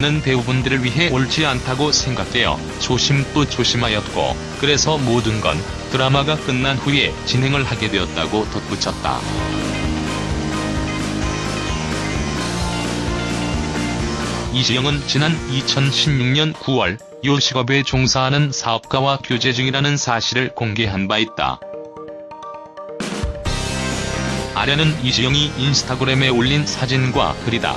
는 배우분들을 위해 옳지 않다고 생각되어 조심도 조심하였고 그래서 모든 건 드라마가 끝난 후에 진행을 하게 되었다고 덧붙였다. 이시영은 지난 2016년 9월 요식업에 종사하는 사업가와 교제 중이라는 사실을 공개한 바 있다. 아련은 이시영이 인스타그램에 올린 사진과 글이다.